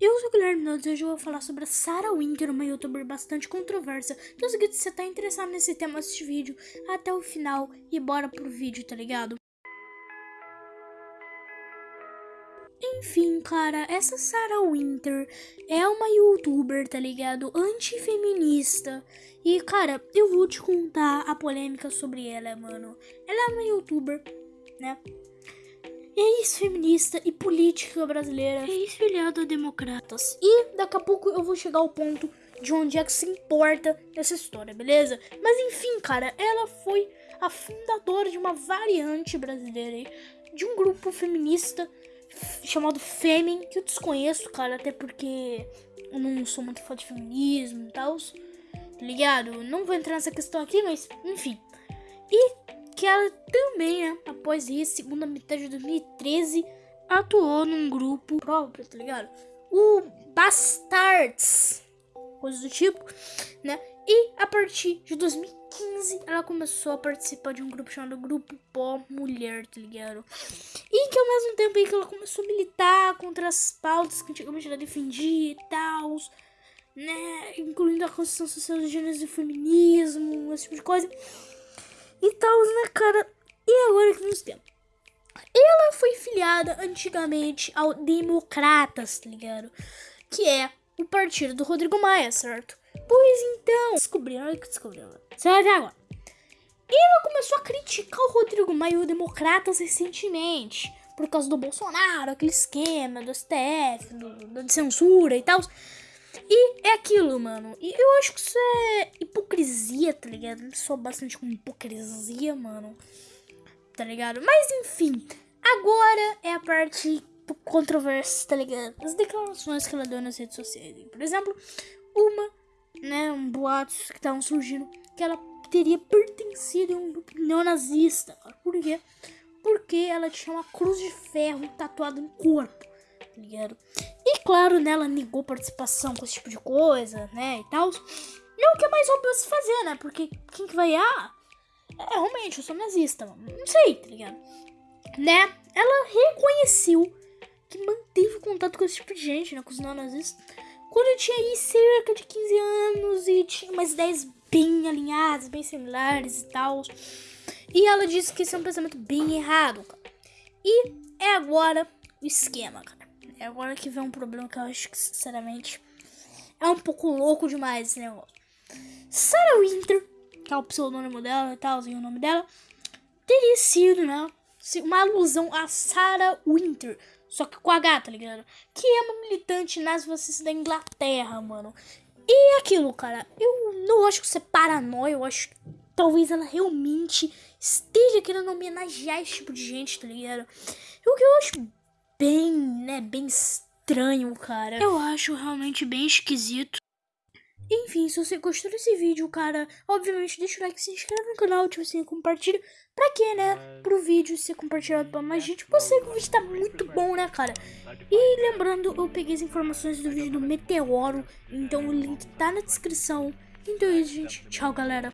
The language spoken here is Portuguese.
Eu sou o Guilherme Nunes e hoje eu vou falar sobre a Sarah Winter, uma youtuber bastante controversa. Então, se você tá interessado nesse tema, assiste o vídeo até o final e bora pro vídeo, tá ligado? Enfim, cara, essa Sarah Winter é uma youtuber, tá ligado? Antifeminista. E, cara, eu vou te contar a polêmica sobre ela, mano. Ela é uma youtuber, né? Ex-feminista e política brasileira, ex-filiada a democratas. E daqui a pouco eu vou chegar ao ponto de onde é que se importa essa história, beleza? Mas enfim, cara, ela foi a fundadora de uma variante brasileira aí, de um grupo feminista chamado Femin, que eu desconheço, cara, até porque eu não sou muito fã de feminismo e tal, tá ligado? Não vou entrar nessa questão aqui, mas enfim. Que ela também, né, após isso, segunda metade de 2013, atuou num grupo próprio, tá ligado? O Bastards, coisa do tipo, né? E a partir de 2015, ela começou a participar de um grupo chamado Grupo Pó Mulher, tá ligado? E que ao mesmo tempo aí que ela começou a militar contra as pautas que antigamente ela defendia e tal, né? Incluindo a Constituição Social de Gêneros e Feminismo, esse tipo de coisa e tal, né, cara? E agora que nós temos? Ela foi filiada antigamente ao Democratas, tá ligado? Que é o partido do Rodrigo Maia, certo? Pois então, descobriram, olha que descobriram. Vai ver agora. Ela começou a criticar o Rodrigo Maia e o Democratas recentemente. Por causa do Bolsonaro, aquele esquema do STF, do, de censura e tal. E é aquilo, mano. E eu acho que isso é hipocrisia, tá ligado? Eu sou bastante com hipocrisia, mano. Tá ligado? Mas enfim, agora é a parte controversa, tá ligado? As declarações que ela deu nas redes sociais. Por exemplo, uma, né, um boatos que estavam surgindo que ela teria pertencido a um grupo neonazista. Por quê? Porque ela tinha uma cruz de ferro tatuada no corpo, ligado? E claro, né, ela negou participação com esse tipo de coisa, né, e tal. E é que é mais óbvio se fazer, né? Porque quem que vai, ah, é, realmente, eu sou nazista. Não sei, tá ligado? Né? Ela reconheceu que manteve contato com esse tipo de gente, né? Com os neonazistas. Quando eu tinha aí cerca de 15 anos e tinha umas ideias bem alinhadas, bem similares e tal. E ela disse que esse é um pensamento bem errado, cara. E é agora o esquema, cara. É agora que vem um problema que eu acho que, sinceramente, é um pouco louco demais esse negócio. Sarah Winter, que é o pseudônimo dela e tal, o nome dela, teria sido, né? Uma alusão a Sarah Winter, só que com H, tá ligado? Que é uma militante nazifascista da Inglaterra, mano. E aquilo, cara, eu não acho que isso é paranoia, eu acho que talvez ela realmente esteja querendo homenagear esse tipo de gente, tá ligado? O que eu acho bem, né, bem estranho, cara. Eu acho realmente bem esquisito. Enfim, se você gostou desse vídeo, cara, obviamente deixa o like, se inscreve no canal, tipo assim, compartilha. Pra quê, né? Pro vídeo ser compartilhado pra mais gente. Sei que o vídeo tá muito bom, né, cara? E lembrando, eu peguei as informações do vídeo do Meteoro, então o link tá na descrição. Então é isso, gente. Tchau, galera.